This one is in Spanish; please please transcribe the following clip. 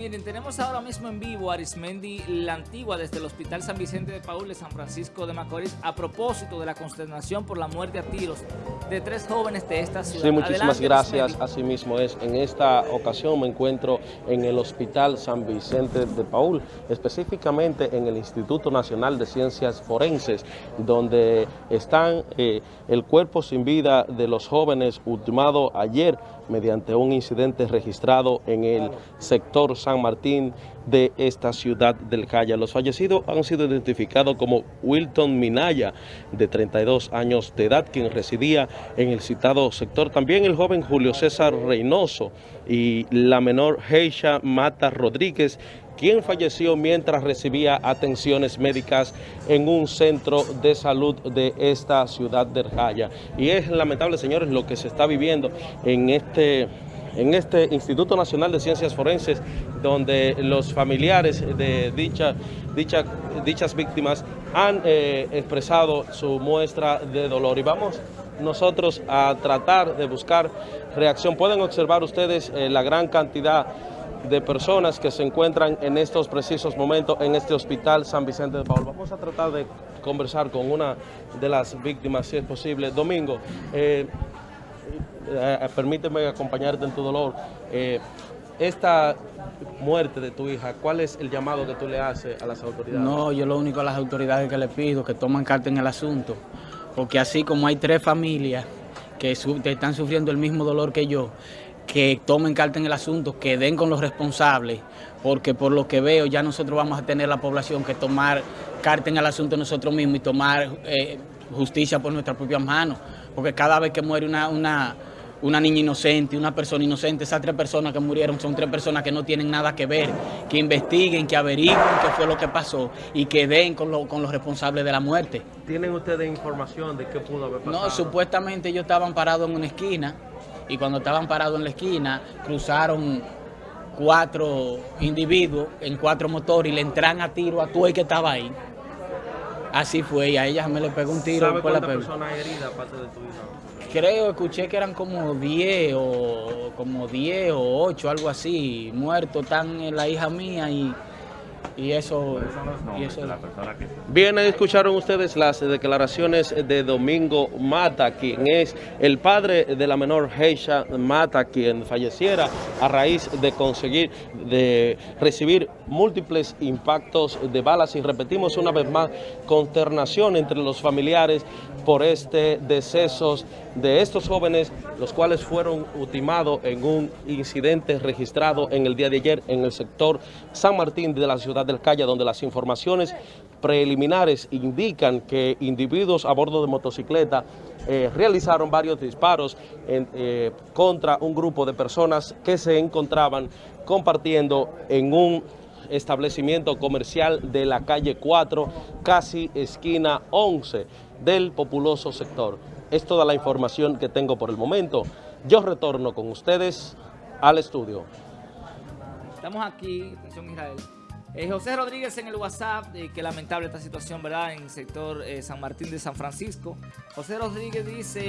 Miren, tenemos ahora mismo en vivo a Arismendi La Antigua desde el Hospital San Vicente de Paul de San Francisco de Macorís a propósito de la consternación por la muerte a tiros de tres jóvenes de esta ciudad. Sí, muchísimas Adelante, gracias. Arismendi. Así mismo es. En esta ocasión me encuentro en el Hospital San Vicente de Paul, específicamente en el Instituto Nacional de Ciencias Forenses, donde están eh, el cuerpo sin vida de los jóvenes ultimado ayer mediante un incidente registrado en el sector San Martín de esta ciudad del Calla. Los fallecidos han sido identificados como Wilton Minaya, de 32 años de edad, quien residía en el citado sector. También el joven Julio César Reynoso y la menor Heisha Mata Rodríguez, quien falleció mientras recibía atenciones médicas en un centro de salud de esta ciudad del Jaya. Y es lamentable, señores, lo que se está viviendo en este en este Instituto Nacional de Ciencias Forenses, donde los familiares de dicha, dichas víctimas han eh, expresado su muestra de dolor. Y vamos nosotros a tratar de buscar reacción. Pueden observar ustedes eh, la gran cantidad de personas que se encuentran en estos precisos momentos en este hospital San Vicente de Paul. Vamos a tratar de conversar con una de las víctimas, si es posible. Domingo, eh, eh, permíteme acompañarte en tu dolor. Eh, esta muerte de tu hija, ¿cuál es el llamado que tú le haces a las autoridades? No, yo lo único a las autoridades que le pido que toman carta en el asunto, porque así como hay tres familias que su- que están sufriendo el mismo dolor que yo, que tomen carta en el asunto, que den con los responsables, porque por lo que veo ya nosotros vamos a tener la población que tomar carta en el asunto nosotros mismos y tomar eh, justicia por nuestras propias manos, porque cada vez que muere una, una, una niña inocente, una persona inocente, esas tres personas que murieron son tres personas que no tienen nada que ver, que investiguen, que averigüen qué fue lo que pasó y que den con, lo- con los responsables de la muerte. ¿Tienen ustedes información de qué pudo haber pasado? No, supuestamente ellos estaban parados en una esquina y cuando estaban parados en la esquina cruzaron cuatro individuos en cuatro motores y le entran a tiro a todo el que estaba ahí. Así fue y a ella me le pegó un tiro ¿Sabe cuántas pe- personas heridas aparte de tu hija? Creo, escuché que eran como 10 o como 10 o 8, algo así, muertos, están la hija mía y, y eso... y eso Bien, ahí escucharon ustedes las declaraciones de Domingo Mata, quien es el padre de la menor Heisha Mata, quien falleciera a raíz de conseguir, de recibir múltiples impactos de balas. Y repetimos una vez más, consternación entre los familiares por este deceso de estos jóvenes, los cuales fueron ultimados en un incidente registrado en el día de ayer en el sector San Martín de la ciudad del Calla, donde las informaciones preliminares indican que individuos a bordo de motocicleta eh, realizaron varios disparos eh, contra un grupo de personas que se encontraban compartiendo en un establecimiento comercial de la calle 4, casi esquina 11 del populoso sector. Es toda la información que tengo por el momento. Yo retorno con ustedes al estudio. Estamos aquí, atención Israel. Eh, José Rodríguez en el WhatsApp, eh, que lamentable esta situación, ¿verdad? En el sector eh, San Martín de San Francisco. José Rodríguez dice...